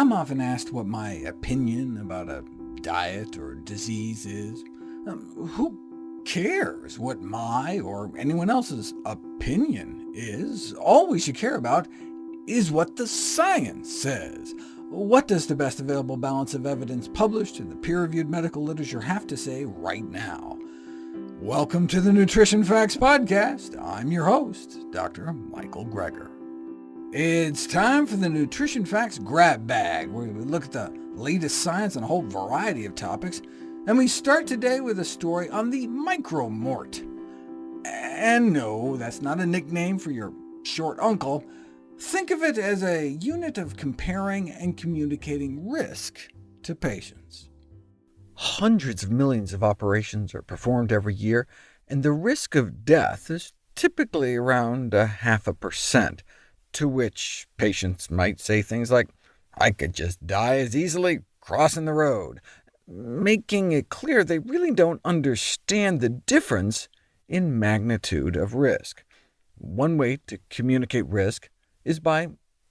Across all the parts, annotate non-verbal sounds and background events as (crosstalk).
I'm often asked what my opinion about a diet or disease is. Um, who cares what my or anyone else's opinion is? All we should care about is what the science says. What does the best available balance of evidence published in the peer-reviewed medical literature have to say right now? Welcome to the Nutrition Facts Podcast. I'm your host, Dr. Michael Greger. It's time for the Nutrition Facts Grab Bag, where we look at the latest science on a whole variety of topics, and we start today with a story on the micromort. And no, that's not a nickname for your short uncle. Think of it as a unit of comparing and communicating risk to patients. Hundreds of millions of operations are performed every year, and the risk of death is typically around a half a percent to which patients might say things like, I could just die as easily crossing the road, making it clear they really don't understand the difference in magnitude of risk. One way to communicate risk is by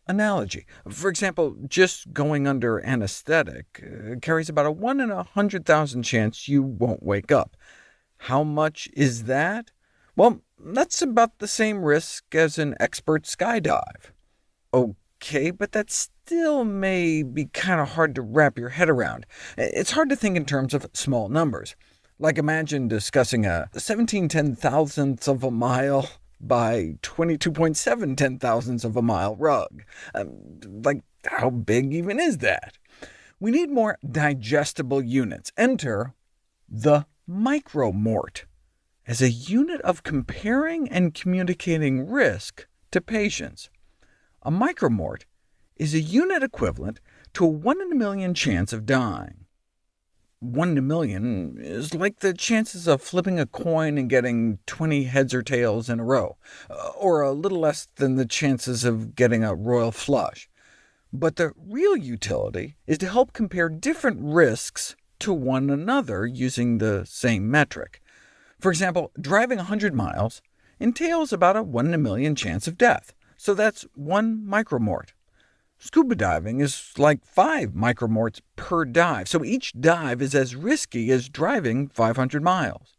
analogy. For example, just going under anesthetic uh, carries about a 1 in a 100,000 chance you won't wake up. How much is that? Well, that's about the same risk as an expert skydive. OK, but that still may be kind of hard to wrap your head around. It's hard to think in terms of small numbers. Like imagine discussing a 17 ten thousandths of a mile by 22.7 ten thousandths of a mile rug. Um, like, how big even is that? We need more digestible units. Enter the micromort as a unit of comparing and communicating risk to patients. A micromort is a unit equivalent to a 1 in a million chance of dying. 1 in a million is like the chances of flipping a coin and getting 20 heads or tails in a row, uh, or a little less than the chances of getting a royal flush. But the real utility is to help compare different risks to one another using the same metric. For example, driving 100 miles entails about a 1 in a million chance of death, so that's one micromort. Scuba diving is like 5 micromorts per dive, so each dive is as risky as driving 500 miles.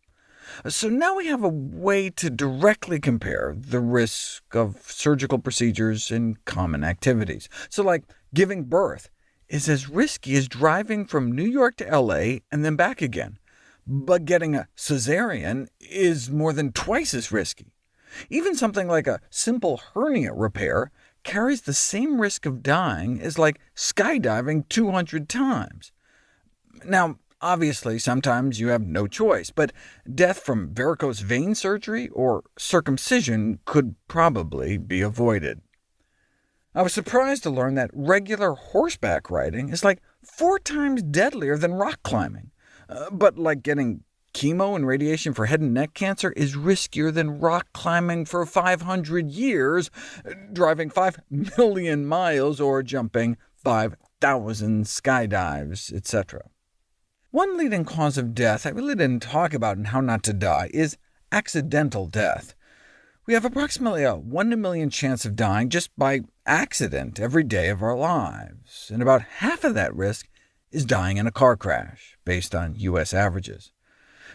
So now we have a way to directly compare the risk of surgical procedures and common activities. So like giving birth is as risky as driving from New York to LA and then back again, but getting a cesarean is more than twice as risky. Even something like a simple hernia repair carries the same risk of dying as like skydiving 200 times. Now, obviously, sometimes you have no choice, but death from varicose vein surgery or circumcision could probably be avoided. I was surprised to learn that regular horseback riding is like four times deadlier than rock climbing. Uh, but like getting chemo and radiation for head and neck cancer is riskier than rock climbing for 500 years, driving 5 (laughs) million miles, or jumping 5,000 skydives, etc. One leading cause of death I really didn't talk about in How Not to Die is accidental death. We have approximately a 1 in a million chance of dying just by accident every day of our lives, and about half of that risk is dying in a car crash, based on U.S. averages.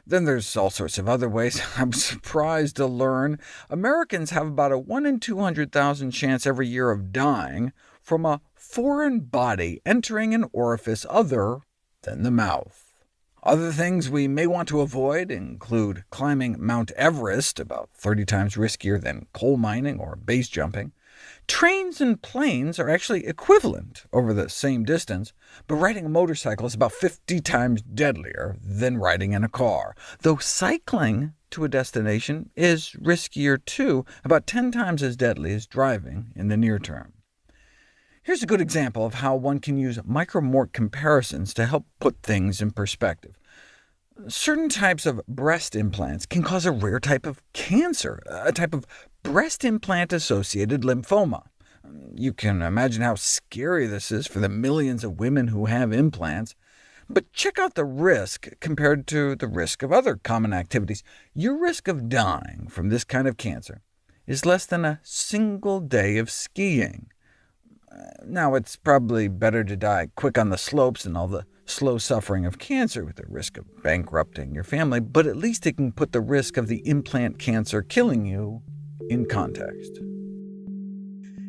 Then there's all sorts of other ways. (laughs) I'm surprised to learn Americans have about a 1 in 200,000 chance every year of dying from a foreign body entering an orifice other than the mouth. Other things we may want to avoid include climbing Mount Everest, about 30 times riskier than coal mining or base jumping, Trains and planes are actually equivalent over the same distance, but riding a motorcycle is about 50 times deadlier than riding in a car, though cycling to a destination is riskier too, about 10 times as deadly as driving in the near term. Here's a good example of how one can use micromort comparisons to help put things in perspective. Certain types of breast implants can cause a rare type of cancer, a type of breast implant-associated lymphoma. You can imagine how scary this is for the millions of women who have implants. But check out the risk compared to the risk of other common activities. Your risk of dying from this kind of cancer is less than a single day of skiing. Now, it's probably better to die quick on the slopes than all the slow suffering of cancer with the risk of bankrupting your family, but at least it can put the risk of the implant cancer killing you in context.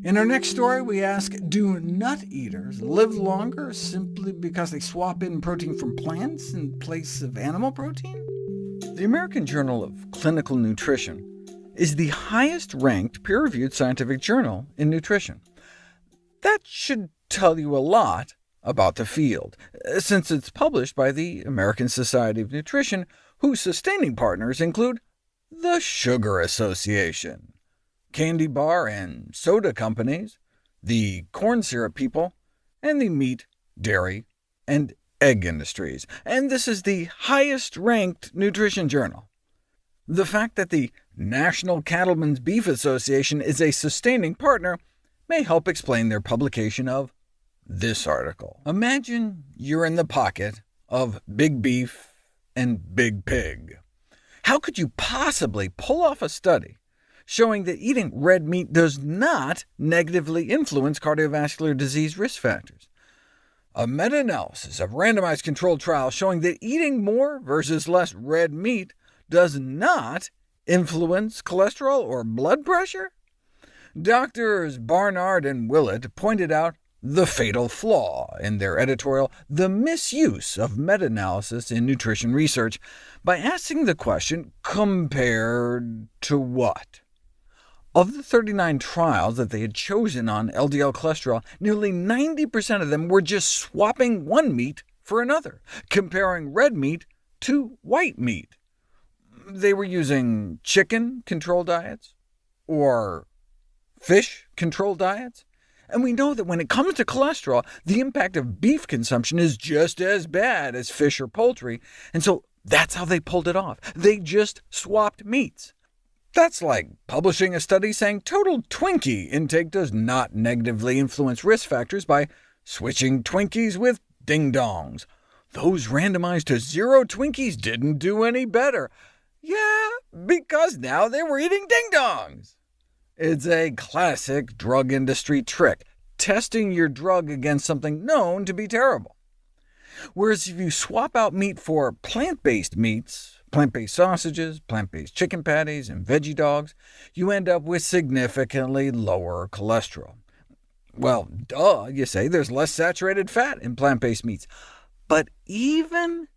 In our next story, we ask, do nut eaters live longer simply because they swap in protein from plants in place of animal protein? The American Journal of Clinical Nutrition is the highest-ranked peer-reviewed scientific journal in nutrition. That should tell you a lot about the field, since it's published by the American Society of Nutrition, whose sustaining partners include the Sugar Association, candy bar and soda companies, the corn syrup people, and the meat, dairy, and egg industries. And this is the highest-ranked nutrition journal. The fact that the National Cattlemen's Beef Association is a sustaining partner may help explain their publication of this article. Imagine you're in the pocket of Big Beef and Big Pig. How could you possibly pull off a study showing that eating red meat does not negatively influence cardiovascular disease risk factors? A meta-analysis of randomized controlled trials showing that eating more versus less red meat does not influence cholesterol or blood pressure? Doctors Barnard and Willett pointed out the fatal flaw in their editorial, The Misuse of Meta-Analysis in Nutrition Research, by asking the question, compared to what? Of the 39 trials that they had chosen on LDL cholesterol, nearly 90% of them were just swapping one meat for another, comparing red meat to white meat. They were using chicken control diets, or fish control diets, and we know that when it comes to cholesterol, the impact of beef consumption is just as bad as fish or poultry, and so that's how they pulled it off. They just swapped meats. That's like publishing a study saying total Twinkie intake does not negatively influence risk factors by switching Twinkies with ding-dongs. Those randomized to zero Twinkies didn't do any better. Yeah, because now they were eating ding-dongs. It's a classic drug industry trick, testing your drug against something known to be terrible. Whereas if you swap out meat for plant-based meats, plant-based sausages, plant-based chicken patties, and veggie dogs, you end up with significantly lower cholesterol. Well, duh, you say, there's less saturated fat in plant-based meats. But even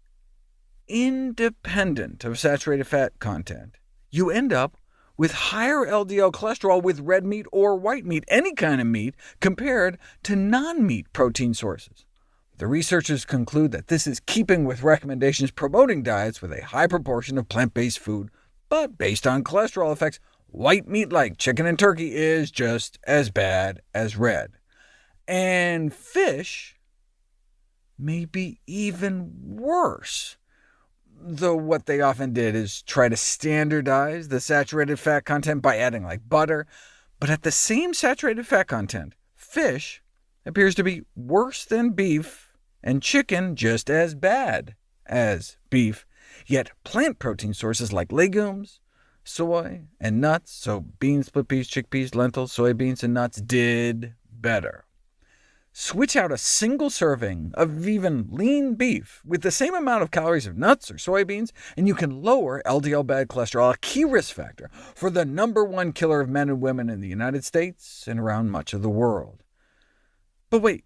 independent of saturated fat content, you end up with higher LDL cholesterol with red meat or white meat, any kind of meat, compared to non-meat protein sources. The researchers conclude that this is keeping with recommendations promoting diets with a high proportion of plant-based food, but based on cholesterol effects, white meat like chicken and turkey is just as bad as red. And fish may be even worse though what they often did is try to standardize the saturated fat content by adding like butter, but at the same saturated fat content, fish appears to be worse than beef, and chicken just as bad as beef, yet plant protein sources like legumes, soy, and nuts, so beans, split peas, chickpeas, lentils, soybeans, and nuts, did better. Switch out a single serving of even lean beef with the same amount of calories of nuts or soybeans, and you can lower LDL bad cholesterol, a key risk factor for the number one killer of men and women in the United States and around much of the world. But wait,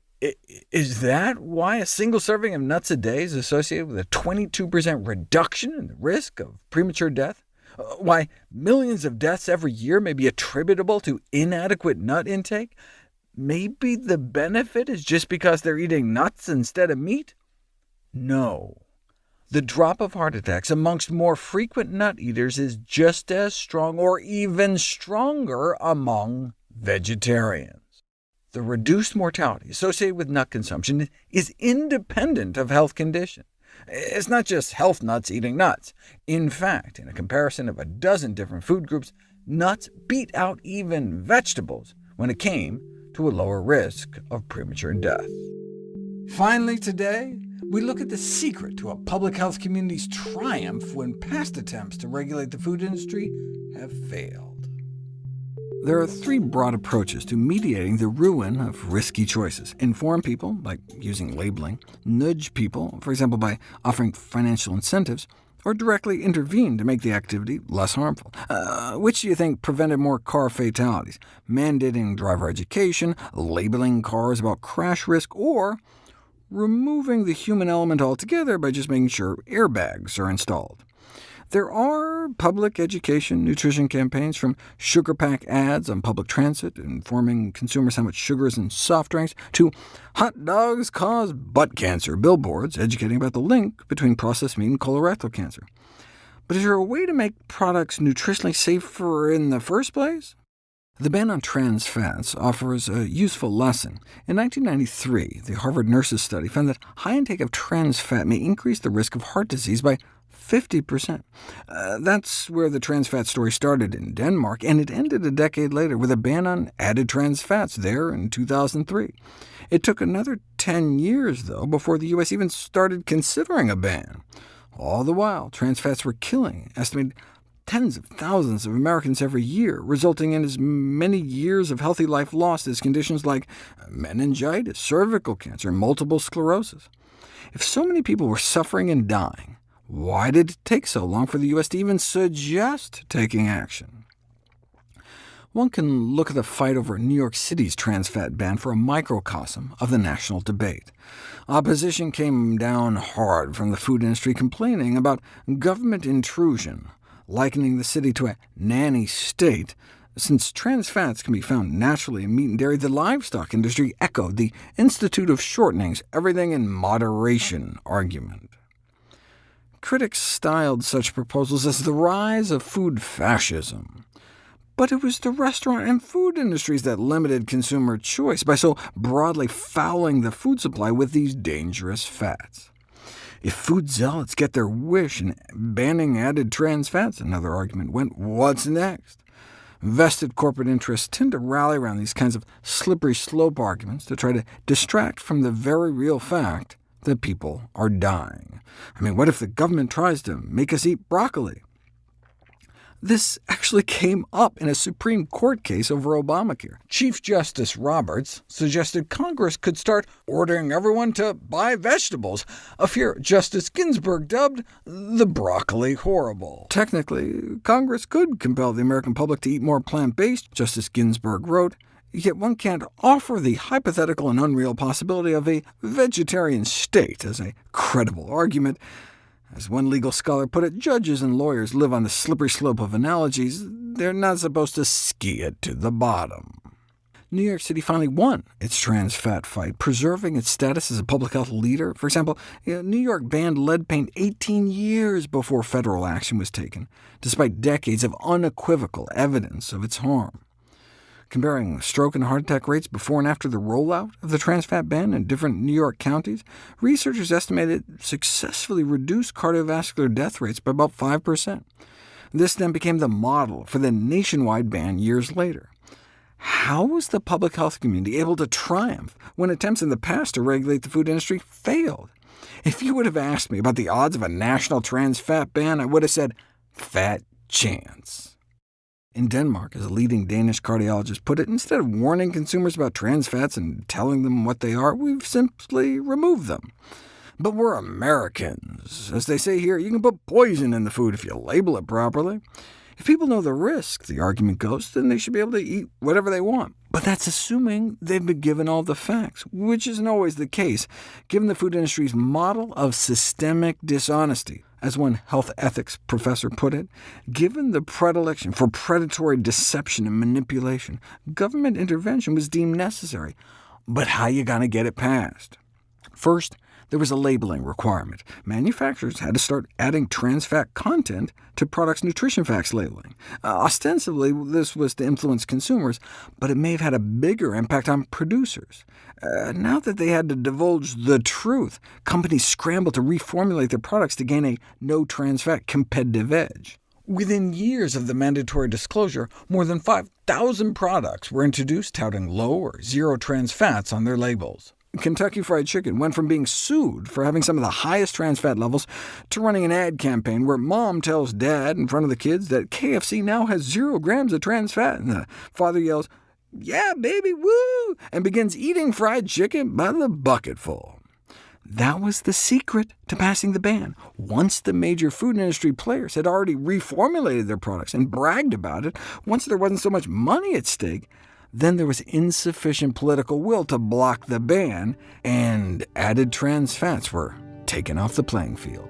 is that why a single serving of nuts a day is associated with a 22% reduction in the risk of premature death? Uh, why millions of deaths every year may be attributable to inadequate nut intake? Maybe the benefit is just because they're eating nuts instead of meat? No. The drop of heart attacks amongst more frequent nut eaters is just as strong or even stronger among vegetarians. The reduced mortality associated with nut consumption is independent of health condition. It's not just health nuts eating nuts. In fact, in a comparison of a dozen different food groups, nuts beat out even vegetables when it came to a lower risk of premature death. Finally today, we look at the secret to a public health community's triumph when past attempts to regulate the food industry have failed. There are three broad approaches to mediating the ruin of risky choices. Inform people, like using labeling, nudge people, for example by offering financial incentives, or directly intervene to make the activity less harmful. Uh, which do you think prevented more car fatalities? Mandating driver education, labeling cars about crash risk, or removing the human element altogether by just making sure airbags are installed? There are public education nutrition campaigns, from sugar pack ads on public transit informing consumers how much sugar is in soft drinks, to hot dogs cause butt cancer billboards educating about the link between processed meat and colorectal cancer. But is there a way to make products nutritionally safer in the first place? The ban on trans fats offers a useful lesson. In 1993, the Harvard Nurses study found that high intake of trans fat may increase the risk of heart disease by 50%. Uh, that's where the trans fat story started in Denmark, and it ended a decade later with a ban on added trans fats there in 2003. It took another 10 years, though, before the U.S. even started considering a ban. All the while, trans fats were killing, estimated tens of thousands of Americans every year, resulting in as many years of healthy life lost as conditions like meningitis, cervical cancer, and multiple sclerosis. If so many people were suffering and dying, why did it take so long for the U.S. to even suggest taking action? One can look at the fight over New York City's trans fat ban for a microcosm of the national debate. Opposition came down hard from the food industry complaining about government intrusion, likening the city to a nanny state. Since trans fats can be found naturally in meat and dairy, the livestock industry echoed the Institute of Shortening's everything in moderation argument. Critics styled such proposals as the rise of food fascism. But it was the restaurant and food industries that limited consumer choice by so broadly fouling the food supply with these dangerous fats. If food zealots get their wish and banning added trans fats, another argument went, what's next? Vested corporate interests tend to rally around these kinds of slippery slope arguments to try to distract from the very real fact that people are dying. I mean, what if the government tries to make us eat broccoli? This actually came up in a Supreme Court case over Obamacare. Chief Justice Roberts suggested Congress could start ordering everyone to buy vegetables, a fear Justice Ginsburg dubbed the broccoli horrible. Technically, Congress could compel the American public to eat more plant-based, Justice Ginsburg wrote, Yet one can't offer the hypothetical and unreal possibility of a vegetarian state as a credible argument. As one legal scholar put it, judges and lawyers live on the slippery slope of analogies. They're not supposed to ski it to the bottom. New York City finally won its trans fat fight, preserving its status as a public health leader. For example, New York banned lead paint 18 years before federal action was taken, despite decades of unequivocal evidence of its harm. Comparing stroke and heart attack rates before and after the rollout of the trans fat ban in different New York counties, researchers estimated it successfully reduced cardiovascular death rates by about 5%. This then became the model for the nationwide ban years later. How was the public health community able to triumph when attempts in the past to regulate the food industry failed? If you would have asked me about the odds of a national trans fat ban, I would have said, fat chance. In Denmark, as a leading Danish cardiologist put it, instead of warning consumers about trans fats and telling them what they are, we've simply removed them. But we're Americans. As they say here, you can put poison in the food if you label it properly. If people know the risk, the argument goes, then they should be able to eat whatever they want. But that's assuming they've been given all the facts, which isn't always the case, given the food industry's model of systemic dishonesty. As one health ethics professor put it, given the predilection for predatory deception and manipulation, government intervention was deemed necessary. But how you going to get it passed? First, there was a labeling requirement. Manufacturers had to start adding trans fat content to products' nutrition facts labeling. Uh, ostensibly, this was to influence consumers, but it may have had a bigger impact on producers. Uh, now that they had to divulge the truth, companies scrambled to reformulate their products to gain a no trans fat competitive edge. Within years of the mandatory disclosure, more than 5,000 products were introduced touting low or zero trans fats on their labels. Kentucky Fried Chicken went from being sued for having some of the highest trans fat levels to running an ad campaign where mom tells dad in front of the kids that KFC now has zero grams of trans fat, and the father yells, yeah, baby, woo, and begins eating fried chicken by the bucketful. That was the secret to passing the ban. Once the major food industry players had already reformulated their products and bragged about it, once there wasn't so much money at stake, then there was insufficient political will to block the ban, and added trans fats were taken off the playing field.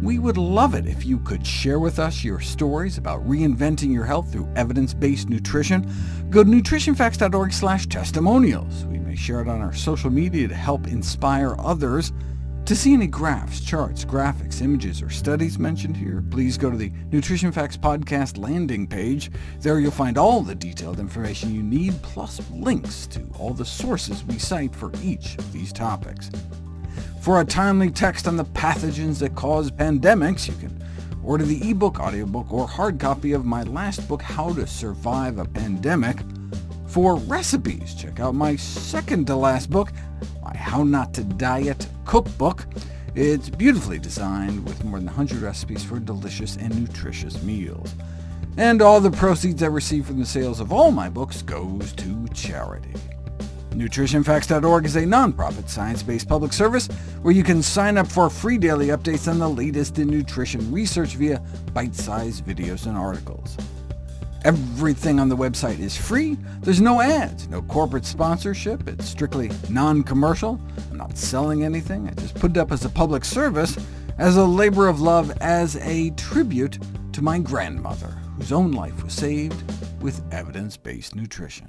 We would love it if you could share with us your stories about reinventing your health through evidence-based nutrition. Go to nutritionfacts.org testimonials. We may share it on our social media to help inspire others. To see any graphs, charts, graphics, images, or studies mentioned here, please go to the Nutrition Facts Podcast landing page. There you'll find all the detailed information you need, plus links to all the sources we cite for each of these topics. For a timely text on the pathogens that cause pandemics, you can order the ebook, audiobook, or hard copy of my last book, How to Survive a Pandemic. For recipes, check out my second-to-last book, my How Not to Diet cookbook. It's beautifully designed with more than 100 recipes for delicious and nutritious meals. And all the proceeds I receive from the sales of all my books goes to charity. NutritionFacts.org is a nonprofit, science-based public service where you can sign up for free daily updates on the latest in nutrition research via bite-sized videos and articles. Everything on the website is free. There's no ads, no corporate sponsorship. It's strictly non-commercial. I'm not selling anything. I just put it up as a public service, as a labor of love, as a tribute to my grandmother, whose own life was saved with evidence-based nutrition.